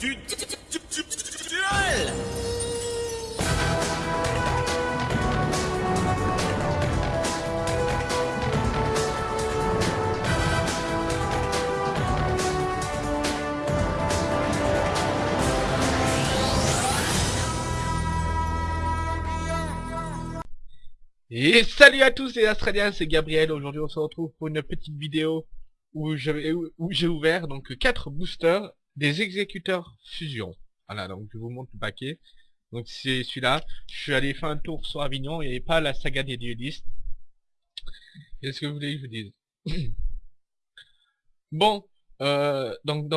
Et salut à tous les Australiens, c'est Gabriel. Aujourd'hui, on se retrouve pour une petite vidéo où j'ai ouvert donc quatre boosters des exécuteurs fusion. Voilà, donc je vous montre le paquet. Donc c'est celui-là. Je suis allé faire un tour sur Avignon, avait pas la saga des duelistes. Qu'est-ce que vous voulez que je vous dise? Bon, euh, donc,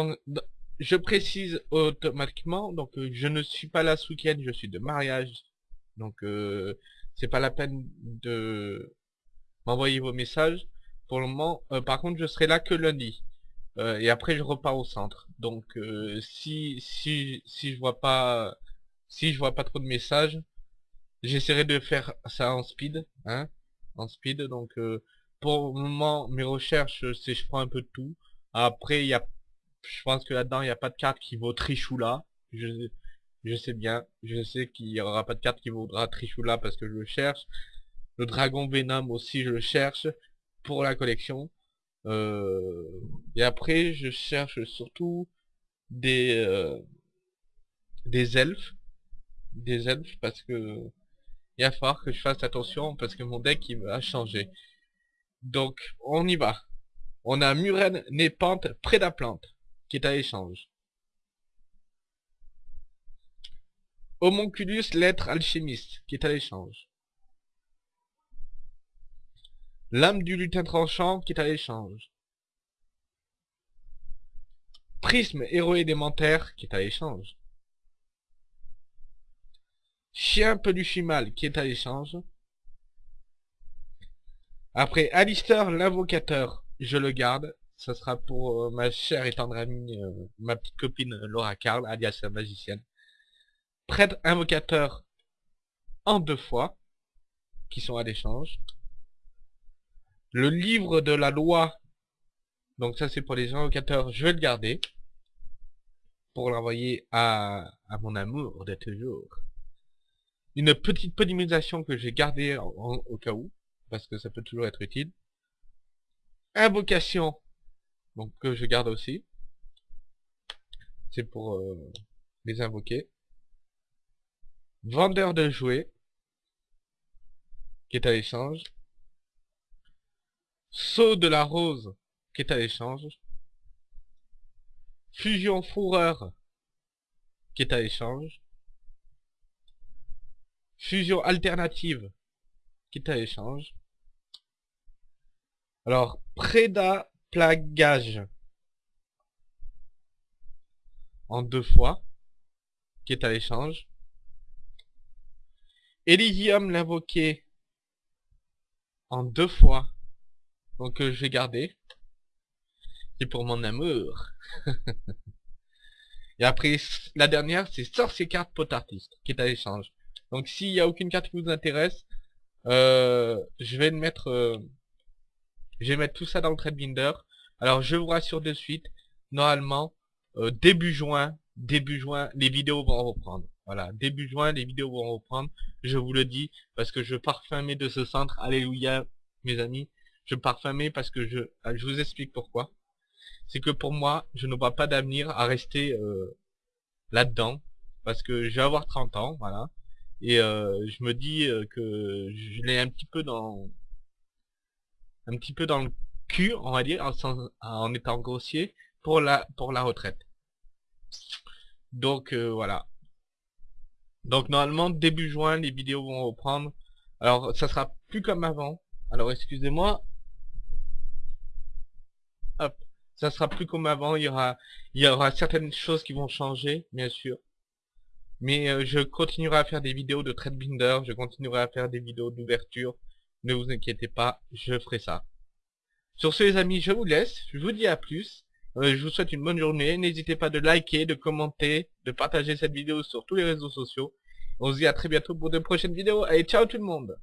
je précise automatiquement, donc euh, je ne suis pas là ce week-end, je suis de mariage. Donc euh, c'est pas la peine de m'envoyer vos messages. Pour le moment, euh, par contre, je serai là que lundi. Euh, et après, je repars au centre. Donc, euh, si si si je vois pas si je vois pas trop de messages, j'essaierai de faire ça en speed, hein, en speed. Donc, euh, pour le moment, mes recherches, c'est je prends un peu de tout. Après, il y a, je pense que là-dedans, il n'y a pas de carte qui vaut Trichoula. Je je sais bien, je sais qu'il y aura pas de carte qui vaudra Trichoula parce que je le cherche. Le Dragon Venom aussi, je le cherche pour la collection. Euh, et après, je cherche surtout des euh, des elfes, des elfes parce que il va falloir que je fasse attention parce que mon deck il va changer. Donc, on y va. On a Muren Népante Prédaplante qui est à échange. Homonculus lettre alchimiste, qui est à l'échange. Lame du lutin tranchant, qui est à l'échange. Prisme héros élémentaire, qui est à l'échange. Chien peluchimal, qui est à l'échange. Après, Alistair l'invocateur, je le garde. Ça sera pour euh, ma chère et tendre amie, euh, ma petite copine Laura Carl, alias la magicienne prêtre invocateur en deux fois, qui sont à l'échange. Le livre de la loi, donc ça c'est pour les invocateurs, je vais le garder, pour l'envoyer à, à mon amour de toujours. Une petite polymérisation que j'ai gardée en- au cas où, parce que ça peut toujours être utile. Invocation, donc que je garde aussi. C'est pour euh, les invoquer. Vendeur de jouets, qui est à l'échange. Saut de la rose, qui est à l'échange. Fusion fourreur, qui est à l'échange. Fusion alternative, qui est à l'échange. Alors, Préda plagage, en deux fois, qui est à l'échange. Elysium l'invoqué en deux fois. Donc euh, je vais garder. C'est pour mon amour. Et après, la dernière, c'est sorcier carte pot artiste, qui est à l'échange. Donc s'il n'y a aucune carte qui vous intéresse, euh, je vais mettre euh, je vais mettre tout ça dans le trade binder. Alors je vous rassure de suite, normalement, euh, début juin, début juin, les vidéos vont reprendre. Voilà, début juin, les vidéos vont reprendre. Je vous le dis, parce que je parfumais de ce centre. Alléluia, mes amis. Je parfumais parce que je, ah, je vous explique pourquoi. C'est que pour moi, je ne vois pas d'avenir à rester euh, là-dedans. Parce que je vais avoir 30 ans, voilà. Et euh, je me dis euh, que je l'ai un petit peu dans... Un petit peu dans le cul, on va dire, en, étant grossier, pour la, pour la retraite. Donc euh, voilà. Donc normalement début juin les vidéos vont reprendre. Alors ça sera plus comme avant. Alors excusez-moi. Ça sera plus comme avant. Il y aura certaines choses qui vont changer, bien sûr. Mais euh, je continuerai à faire des vidéos de trade binder. Je continuerai à faire des vidéos d'ouverture. Ne vous inquiétez pas, je ferai ça. Sur ce les amis, je vous laisse. Je vous dis à plus. Euh, je vous souhaite une bonne journée. N'hésitez pas de liker, de commenter, de partager cette vidéo sur tous les réseaux sociaux. On se dit à très bientôt pour de prochaines vidéos. Allez, ciao tout le monde